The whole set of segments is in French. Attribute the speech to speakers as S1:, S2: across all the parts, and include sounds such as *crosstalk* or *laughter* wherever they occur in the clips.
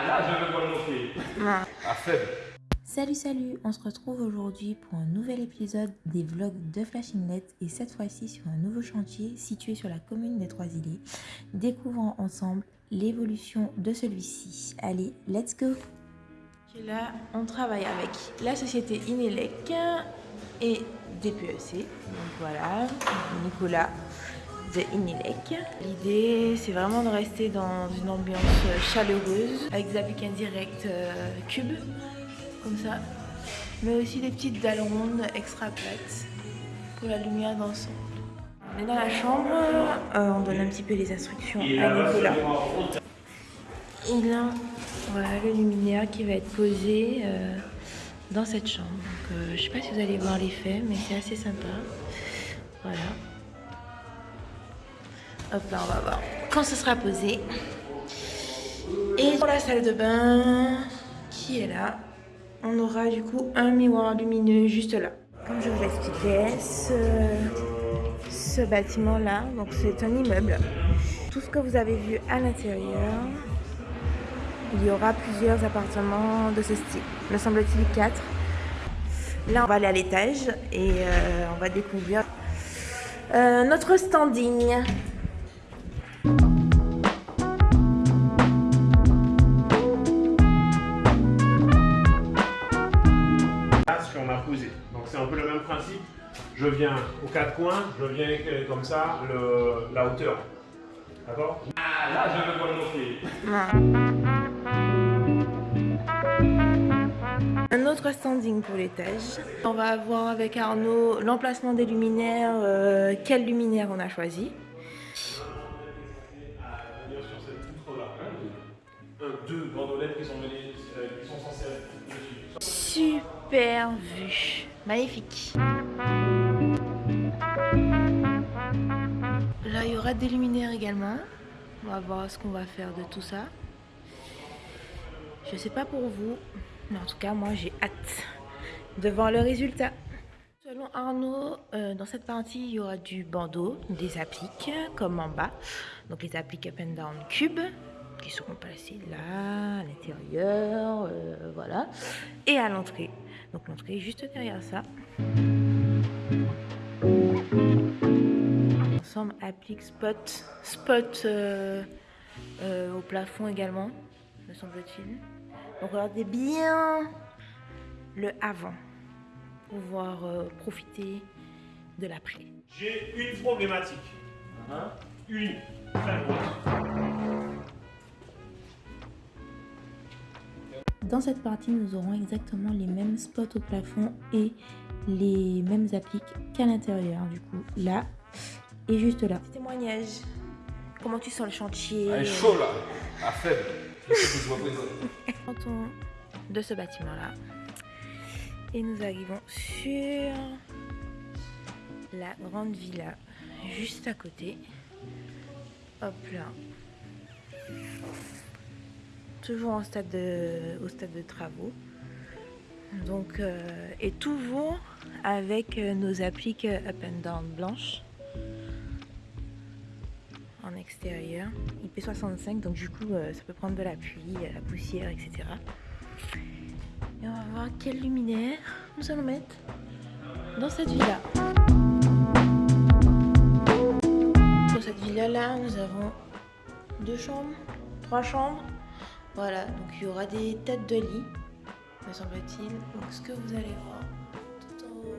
S1: Ah, là, je vais le montrer. Ah, faible.
S2: Salut salut, on se retrouve aujourd'hui pour un nouvel épisode des vlogs de Flashingnet et cette fois-ci sur un nouveau chantier situé sur la commune des Trois-Îlets. Découvrons ensemble l'évolution de celui-ci. Allez, let's go Là, on travaille avec la société Inelec et DPEC. Donc voilà, Nicolas de Inelec. L'idée, c'est vraiment de rester dans une ambiance chaleureuse avec des appliques indirects euh, cubes, comme ça. Mais aussi des petites dalles rondes extra plates pour la lumière d'ensemble. On est dans la chambre, euh, on donne un petit peu les instructions à Nicolas. Et là, voilà le luminaire qui va être posé euh, dans cette chambre. Donc, je sais pas si vous allez voir l'effet, mais c'est assez sympa. Voilà. Hop là, on va voir quand ce sera posé. Et pour la salle de bain qui est là, on aura du coup un miroir lumineux juste là. Comme je vous l'expliquais, ce, ce bâtiment là, donc c'est un immeuble. Tout ce que vous avez vu à l'intérieur, il y aura plusieurs appartements de ce style. Me semble-t-il 4. Là, on va aller à l'étage et euh, on va découvrir euh, notre standing.
S1: C'est un peu le même principe. Je viens aux quatre coins, je viens euh, comme ça, le, la hauteur. D'accord? Ah, là, je le montrer. *laughs*
S2: Un autre standing pour l'étage. On va voir avec Arnaud l'emplacement des luminaires, euh, quel luminaire on a choisi.
S1: Deux sont, venues, euh, qui sont censées être dessus.
S2: Super vue. Magnifique. Là, il y aura des luminaires également. On va voir ce qu'on va faire de tout ça. Je sais pas pour vous, mais en tout cas, moi, j'ai hâte de voir le résultat. Selon Arnaud, euh, dans cette partie, il y aura du bandeau, des appliques, comme en bas. Donc les appliques up and down cube, qui seront placées là, à l'intérieur, euh, voilà. Et à l'entrée. Donc l'entrée est juste derrière ça. Ensemble, applique spot, spot euh, euh, au plafond également, me semble-t-il. Regardez bien le avant pour pouvoir euh, profiter de l'après.
S1: J'ai une problématique. Une. Très
S2: Dans cette partie, nous aurons exactement les mêmes spots au plafond et les mêmes appliques qu'à l'intérieur. Du coup, là et juste là. Petit témoignage. Comment tu sens le chantier?
S1: Elle est chaud là. À faible. *laughs*
S2: De ce bâtiment-là. Et nous arrivons sur la grande villa juste à côté. Hop là. Toujours en stade de, au stade de travaux. Donc, euh, et toujours avec euh, nos appliques up and down blanches en extérieur. IP65, donc du coup, euh, ça peut prendre de la pluie, euh, la poussière, etc. Et on va voir quel luminaire nous allons mettre dans cette villa. Dans cette villa-là, nous avons deux chambres, trois chambres. Voilà, donc il y aura des têtes de lit, me semble-t-il. Donc ce que vous allez voir tout en haut,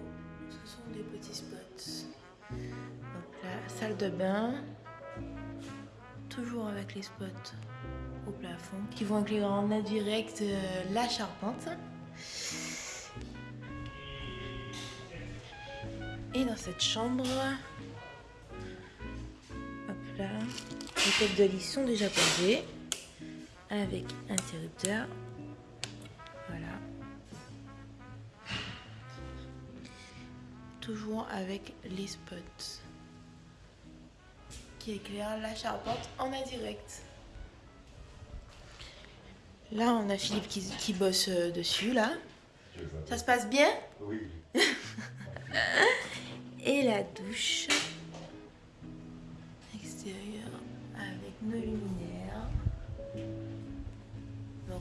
S2: ce sont des petits spots. Donc la salle de bain, toujours avec les spots au plafond qui vont éclairer en indirect euh, la charpente. Et dans cette chambre, hop là, les têtes de lit sont déjà posées avec interrupteur. Voilà. Toujours avec les spots qui éclaire la charpente en indirect. Là, on a Philippe qui, qui bosse euh, dessus, là. Ça se passe bien?
S3: Oui. *laughs*
S2: Et la douche extérieure avec nos luminaires.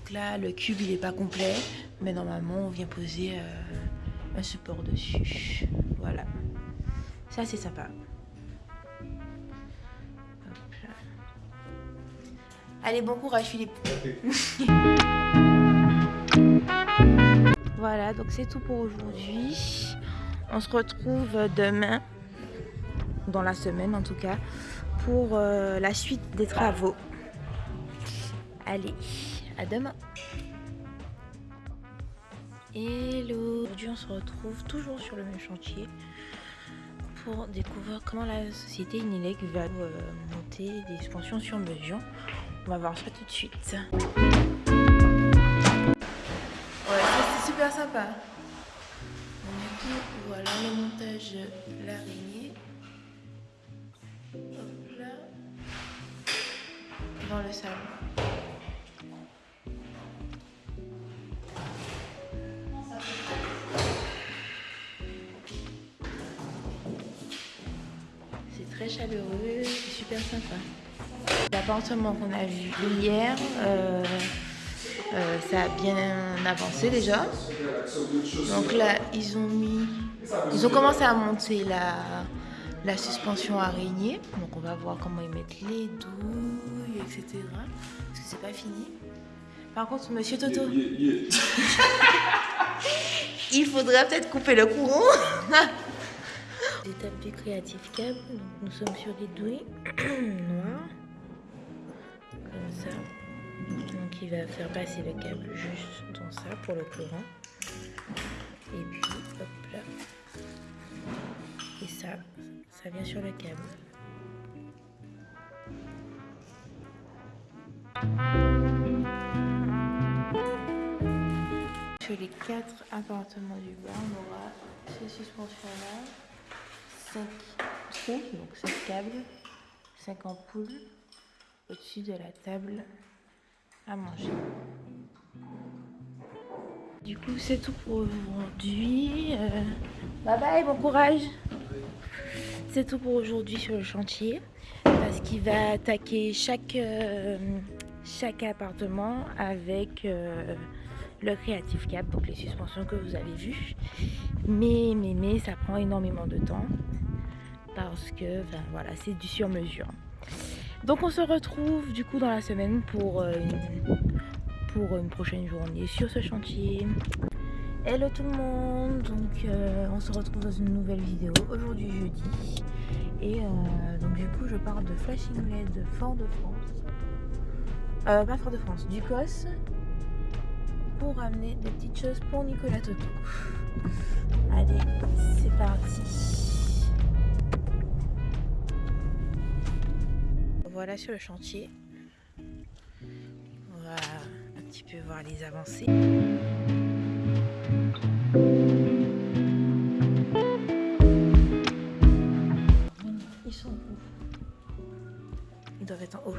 S2: Donc là, le cube, il est pas complet. Mais normalement, on vient poser euh, un support dessus. Voilà. Ça, c'est sympa. Allez, bon courage, Philippe. *laughs* voilà, donc c'est tout pour aujourd'hui. On se retrouve demain, dans la semaine en tout cas, pour euh, la suite des travaux. Allez, à demain Hello Aujourd'hui on se retrouve toujours sur le même chantier pour découvrir comment la société Inelec va euh, monter des expansions sur mesure. On va voir ça tout de suite. Ouais, c'est super sympa. du coup, voilà le montage de l'araignée. Hop là. Dans le salon. Très chaleureux, c'est super sympa. L'appartement qu'on a vu hier, euh, euh, ça a bien avancé déjà. Donc là, ils ont mis, ils ont commencé à monter la, la suspension araignée. Donc on va voir comment ils mettent les douilles, etc. Parce que c'est pas fini. Par contre, Monsieur Toto, *laughs* il faudrait peut-être couper le courant. *laughs* Étape du créatif câble. nous sommes sur des douilles *clears throat* noires ça. Donc il va faire passer le câble juste dans ça pour le courant. Et puis hop là. Et ça, ça vient sur le câble. Sur les quatre appartements du bas, on aura ces suspensions-là, 5 trous, donc 5 câbles, 5 ampoules, au-dessus de la table à manger. Du coup, c'est tout pour aujourd'hui. Euh, bye bye, bon courage. C'est tout pour aujourd'hui sur le chantier. Parce qu'il va attaquer chaque, euh, chaque appartement avec euh, le Creative Cap, donc les suspensions que vous avez vues. Mais, mais, mais, ça prend énormément de temps. Parce que, ben, voilà, c'est du sur-mesure. Donc on se retrouve du coup dans la semaine pour, euh, une, prochaine journée sur ce chantier. Hello tout le monde, donc euh, on se retrouve dans une nouvelle vidéo aujourd'hui jeudi. Et euh, donc du coup je parle de Flashing LED Fort de France. Pas Fort de France, du COS. Pour ramener des petites choses pour Nicolas Toto. Allez, c'est parti. voilà sur le chantier. On va un petit peu voir les avancées. Ils sont où? Ils doivent être en haut.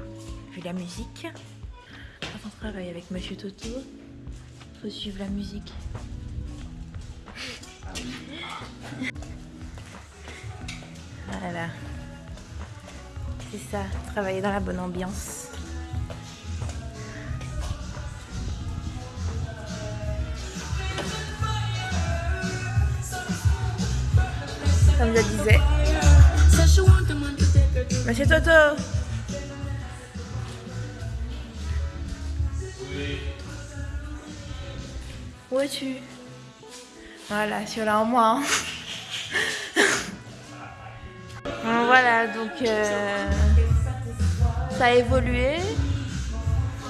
S2: Vu la musique. On travaille avec Monsieur Toto, faut suivre la musique. Voilà. C'est ça, travailler dans la bonne ambiance. Comme je disais. Monsieur Toto Où es-tu? Voilà, sur là en moi. Voilà, donc euh, ça a évolué.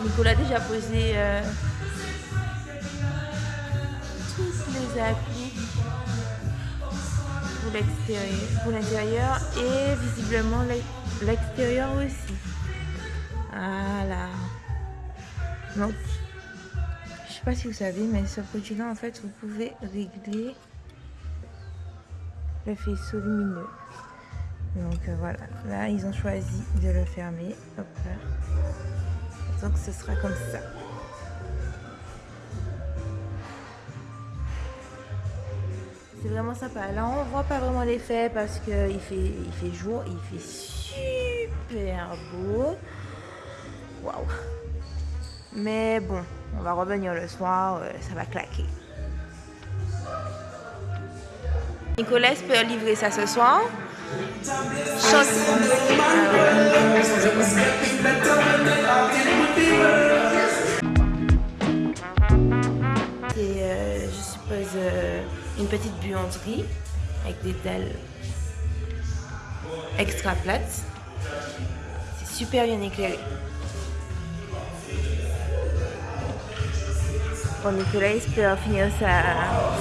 S2: Nicolas a déjà posé euh, toutes les applis pour l'intérieur et visiblement l'extérieur aussi. Voilà. Donc, sais pas si vous savez, mais ce produit-là, en fait, vous pouvez régler le faisceau lumineux. Donc euh, voilà, là ils ont choisi de le fermer. Donc ce sera comme ça. C'est vraiment sympa. Là on voit pas vraiment l'effet parce qu'il fait, il fait jour, il fait super beau. Waouh Mais bon, on va revenir le soir, euh, ça va claquer. Nicolas peut livrer ça ce soir. C'est, euh, je suppose, euh, une petite buanderie avec des dalles extra plates. C'est super bien éclairé. Bon, Nicolas espère finir ça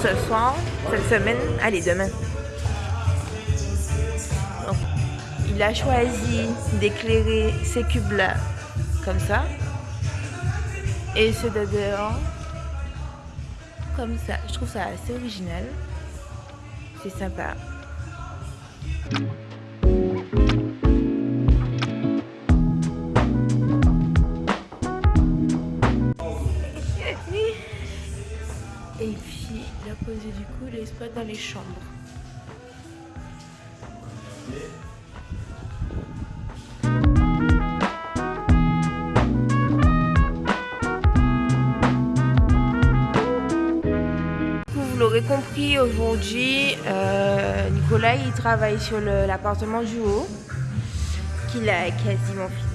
S2: ce soir, cette semaine, allez, demain. il a choisi d'éclairer ces cubes-là comme ça. Et ceux de dehors comme ça. Je trouve ça assez original. C'est sympa. Et puis, il a posé du coup les spots dans les chambres. Vous l'aurez compris, aujourd'hui, euh, Nicolas il travaille sur l'appartement du haut, qu'il a quasiment fini.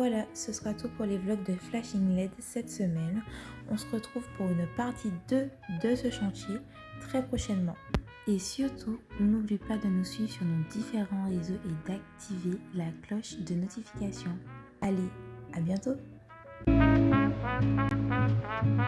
S2: Voilà, ce sera tout pour les vlogs de Flashing LED cette semaine. On se retrouve pour une partie 2 de ce chantier très prochainement. Et surtout, n'oublie pas de nous suivre sur nos différents réseaux et d'activer la cloche de notification. Allez, à bientôt